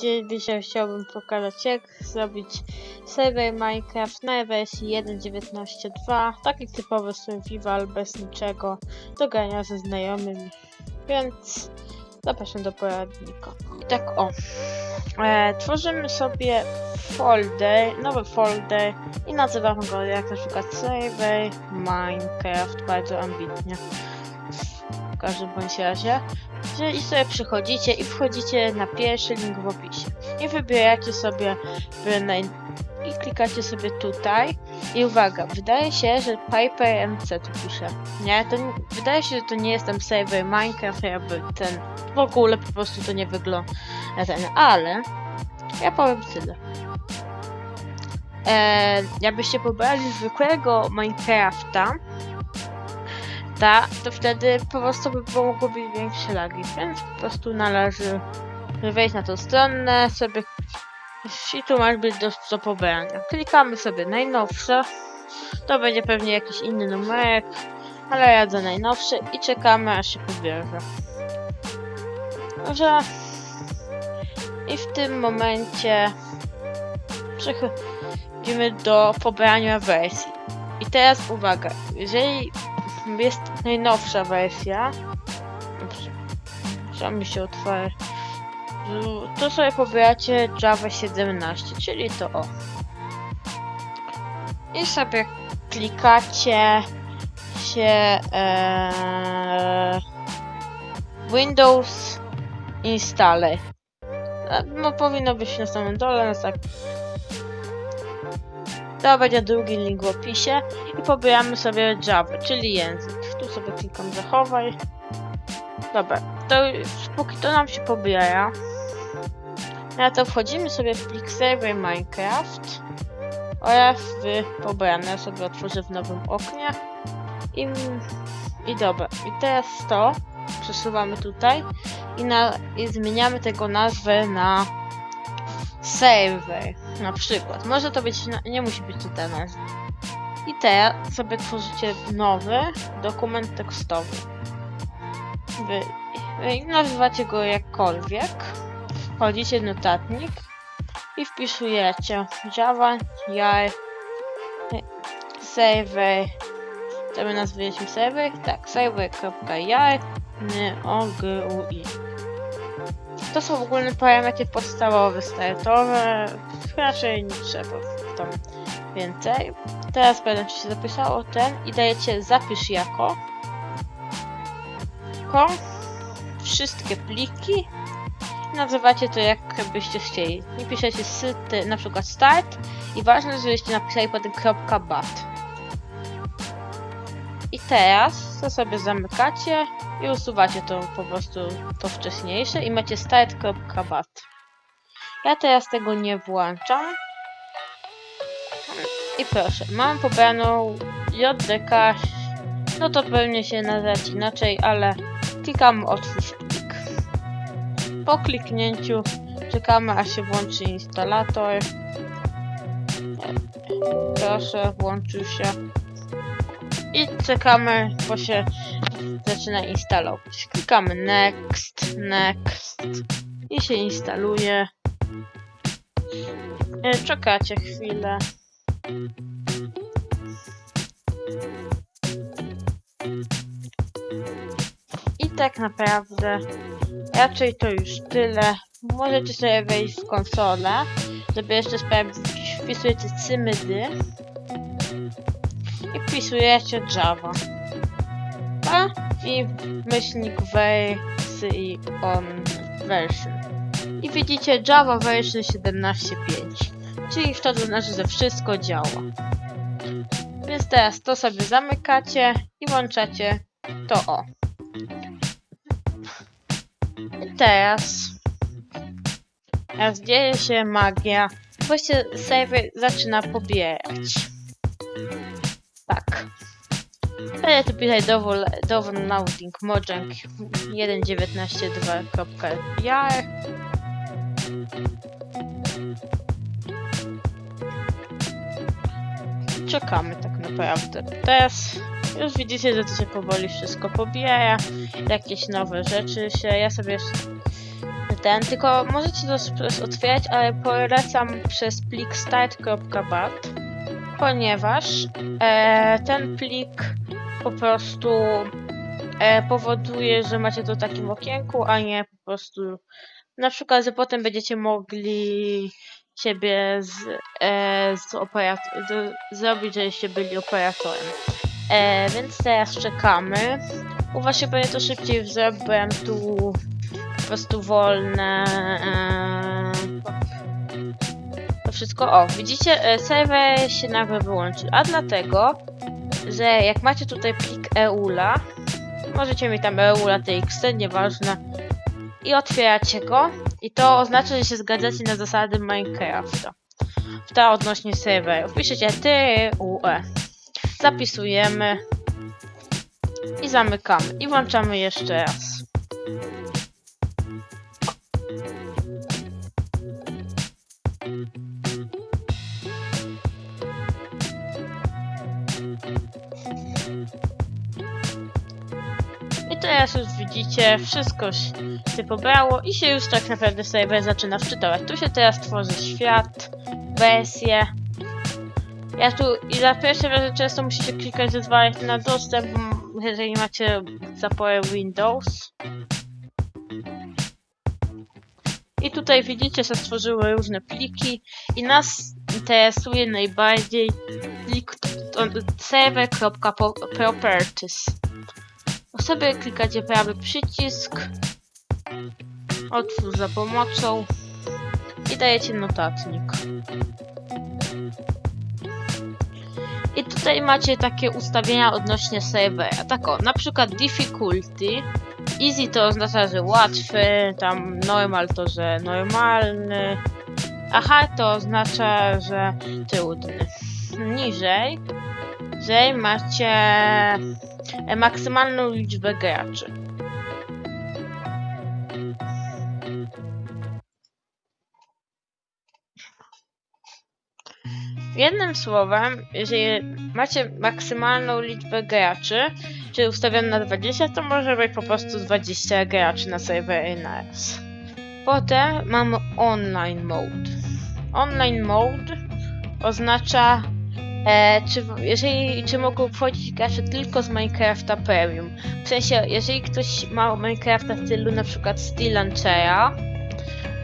gdzie dzisiaj chciałbym pokazać jak zrobić serwer Minecraft na wersji 1.19.2 taki typowy survival bez niczego do grania ze znajomymi. Więc zapraszam do poradnika. I tak o. E, tworzymy sobie folder, nowy folder i nazywamy go jak na przykład server Minecraft bardzo ambitnie w każdym bądź razie że i sobie przychodzicie i wchodzicie na pierwszy link w opisie. I wybieracie sobie i klikacie sobie tutaj. I uwaga, wydaje się, że Piper MC tu pisze. Nie, to nie... wydaje się, że to nie jest tam Minecraft, jakby ten w ogóle po prostu to nie wygląda ten, ale ja powiem tyle. Eee, jakbyście pobrali zwykłego Minecrafta, ta, to wtedy po prostu by mogło być większe lagi, więc po prostu należy wejść na tą stronę, sobie i tu masz być do, do pobrania. Klikamy sobie najnowsze, to będzie pewnie jakiś inny numerek, ale ja za najnowszy i czekamy aż się pobierze. Że i w tym momencie przechodzimy do pobrania wersji. I teraz uwaga, jeżeli jest najnowsza wersja. Co mi się otworzy? To sobie pobieracie Java 17, czyli to o. I sobie klikacie się ee, Windows Installer. No powinno być na samym dole, no tak to będzie drugi link w opisie i pobieramy sobie Java, czyli język. Tu sobie klikam zachowaj. Dobra, to póki to nam się pobiera, no to wchodzimy sobie w plik server Minecraft oraz w pobrane. Sobie otworzę w nowym oknie i, i dobra. I teraz to przesuwamy tutaj i, na, i zmieniamy tego nazwę na server na przykład. Może to być, nie musi być tutaj nazwa. I teraz sobie tworzycie nowy dokument tekstowy. Wy, nazywacie go jakkolwiek. Wchodzicie notatnik i wpisujecie Java, jar, server, co my nazwaliśmy serwer? Tak, server.jar, ogui. To są w ogóle parametry podstawowe, startowe. Raczej nie trzeba tam więcej. Teraz będę się zapisało ten i dajecie zapisz jako. Ko. Wszystkie pliki. Nazywacie to jak byście chcieli. I piszecie syty, na przykład start. I ważne, żebyście napisali potem .bat. I teraz to sobie zamykacie i usuwacie to po prostu to wcześniejsze i macie start.bat. Ja teraz tego nie włączam. I proszę, mam pobraną JDK. No to pewnie się nazywać inaczej, ale klikam otwórz plik. Po kliknięciu czekamy aż się włączy instalator. Proszę, włączył się. I czekamy, bo się zaczyna instalować. Klikamy next, next i się instaluje. E, czekacie chwilę. I tak naprawdę raczej to już tyle. Możecie sobie wejść w konsolę, żeby jeszcze sprawdzić. Wpisujecie cymydy i wpisujecie Java. A i myślnik wersji on version. I widzicie Java version 17.5. Czyli to znaczy, że wszystko działa. Więc teraz to sobie zamykacie i włączacie to o. I teraz teraz dzieje się magia. Właśnie serwer zaczyna pobierać. Tak. Będę tu pisać downloading mojang 1.19.2.jar czekamy tak naprawdę. Teraz już widzicie, że to się powoli wszystko pobiera. Jakieś nowe rzeczy się. Ja sobie ten, tylko możecie to otwierać, ale polecam przez plik start.bat, ponieważ e, ten plik po prostu e, powoduje, że macie to w takim okienku, a nie po prostu na przykład, że potem będziecie mogli siebie z, e, z z, zrobić, żeście byli operatorem. E, więc teraz czekamy. U was się to szybciej zrobiłem tu po prostu wolne. E, wszystko. O, widzicie, e, serwer się nagle wyłączył. A dlatego, że jak macie tutaj plik EULA, możecie mieć tam EULA TXT, nieważne, i otwieracie go, i to oznacza, że się zgadzacie na zasady Minecrafta. W ta odnośnie serwerów. Piszecie TUE. Zapisujemy. I zamykamy. I włączamy jeszcze raz. Już widzicie, wszystko się pobrało i się już tak naprawdę serwer zaczyna wczytywać. Tu się teraz tworzy świat, wersje. Ja tu i za pierwszym razem często musicie klikać zezwalać na dostęp, jeżeli macie zaporę Windows. I tutaj widzicie, że stworzyły różne pliki i nas interesuje najbardziej plik server.properties. sobie klikacie prawy przycisk, otwórz za pomocą i dajecie notatnik. I tutaj macie takie ustawienia odnośnie serwera. Tak o, na przykład difficulty. Easy to oznacza, że łatwy, tam normal to, że normalny, a hard to oznacza, że trudny. Niżej, że macie e, maksymalną liczbę graczy. Jednym słowem, jeżeli macie maksymalną liczbę graczy, czyli ustawioną na 20, to może być po prostu 20 graczy na serwery naraz. Potem mamy online mode. Online mode oznacza, e, czy, jeżeli, czy mogą wchodzić gracze tylko z Minecrafta Premium. W sensie, jeżeli ktoś ma Minecrafta w stylu na przykład Steel Launchera,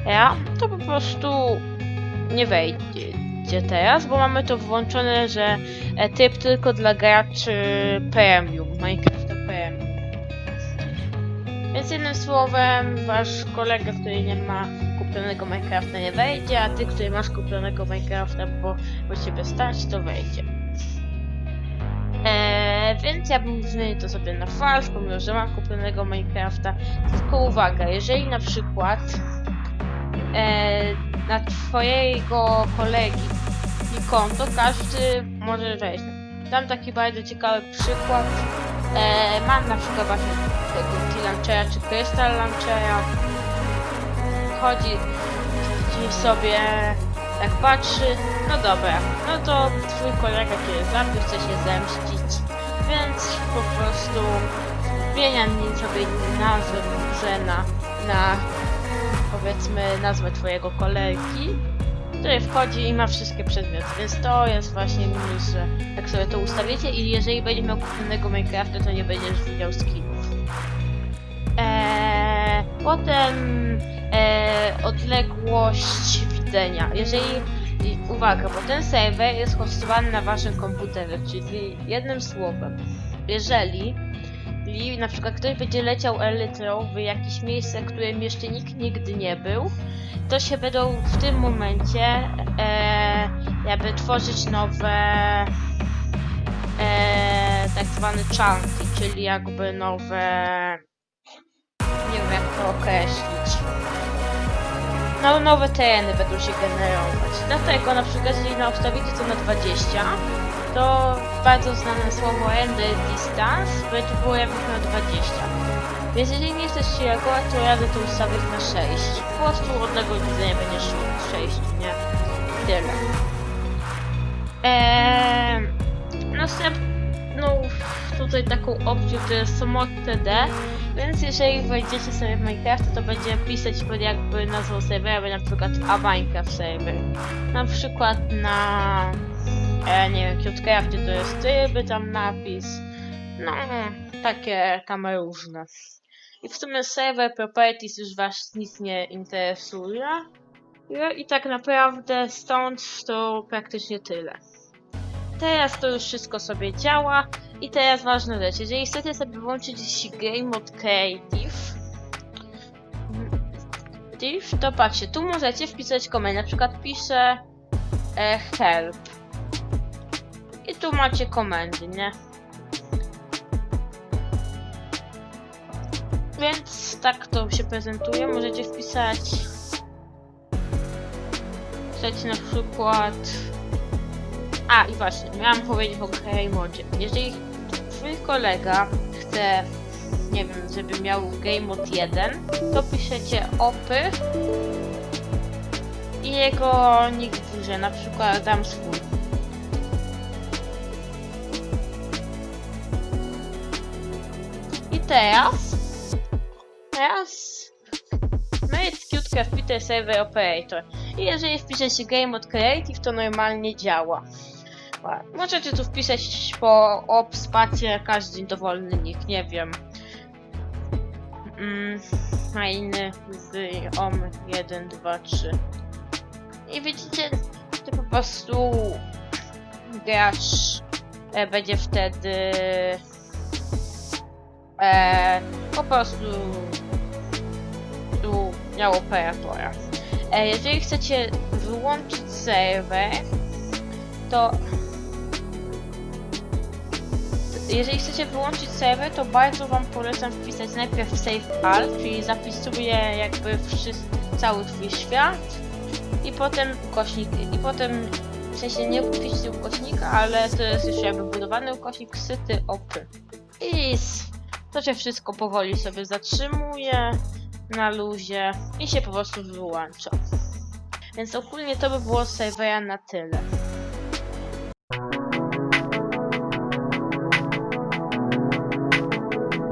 ja, to po prostu nie wejdzie teraz, bo mamy to włączone, że e, typ tylko dla graczy Premium, Minecrafta Premium. Więc jednym słowem, wasz kolega, który nie ma kupionego Minecrafta nie wejdzie, a ty, który masz kupionego Minecrafta, bo, bo ciebie stać, to wejdzie. Eee, więc ja bym zmienił to sobie na false, pomimo, że mam kupionego Minecrafta. Tylko uwaga, jeżeli na przykład e, na twojego kolegi i konto każdy może wejść. Dam taki bardzo ciekawy przykład. E, mam na przykład właśnie tego T-Launchera czy Crystal Launchera. Chodzi gdzieś sobie, tak patrzy, no dobra, no to twój kolega cię zabił, chce się zemścić, więc po prostu zmienia mi sobie nazwę Żena na powiedzmy nazwę twojego kolegi, który wchodzi i ma wszystkie przedmioty, więc to jest właśnie minus, że jak sobie to ustawicie i jeżeli będzie miał kupionego Minecrafta, to nie będziesz widział skinów. Eee, potem odległość widzenia. Jeżeli, uwaga, bo ten serwer jest hostowany na waszym komputerze, czyli jednym słowem, jeżeli i na przykład ktoś będzie leciał elytrą w jakieś miejsce, w którym jeszcze nikt nigdy nie był, to się będą w tym momencie e, jakby tworzyć nowe e, tak zwane chunky, czyli jakby nowe nie wiem jak to określić. No, nowe tereny będą się generować. Dlatego na przykład jeżeli na ustawicie to na 20, to bardzo znane słowo render distance będzie było jakby na 20. Więc jeżeli nie chcesz się reagować, to radę to ustawić na 6. Po prostu odległość widzenia będzie 6, nie? Tyle. Eee, następny no, tutaj taką opcję, to jest mod.td, więc jeżeli wejdziecie sobie w Minecraft, to będzie pisać pod jakby nazwą serwera, na przykład a Minecraft server. Na przykład na, e, nie wiem, Cutecraftie to jest tryby tam napis, no, takie tam różne. I w sumie server properties już was nic nie interesuje. I tak naprawdę stąd to praktycznie tyle. Teraz to już wszystko sobie działa. I teraz ważna rzecz. Jeżeli chcecie sobie włączyć Game Mode Creative, to patrzcie, tu możecie wpisać komend. Na przykład piszę e, help. I tu macie komendy, nie? Więc tak to się prezentuje. Możecie wpisać. Wpisać na przykład. A i właśnie, miałam powiedzieć o Game Modzie. Jeżeli twój kolega chce, nie wiem, żeby miał Game Mode 1, to piszecie opy i jego nick w górze, na przykład dam swój. I teraz, teraz Made Cutecraft Peter Server Operator. I jeżeli wpiszecie Game Mode Creative, to normalnie działa. Możecie tu wpisać po op spację każdy dowolny nick, nie wiem. Mm, fajny z om 1, 2, 3. I widzicie, to po prostu gracz e, będzie wtedy e, po prostu tu miał operatora. E, jeżeli chcecie wyłączyć serwer, to jeżeli chcecie wyłączyć serwer, to bardzo wam polecam wpisać najpierw save all, czyli zapisuję jakby wszystko, cały twój świat i potem ukośnik, i potem w sensie nie wpiszcie ukośnika, ale to jest już jakby budowany ukośnik syty opy. I to się wszystko powoli sobie zatrzymuje na luzie i się po prostu wyłącza. Więc ogólnie to by było z na tyle.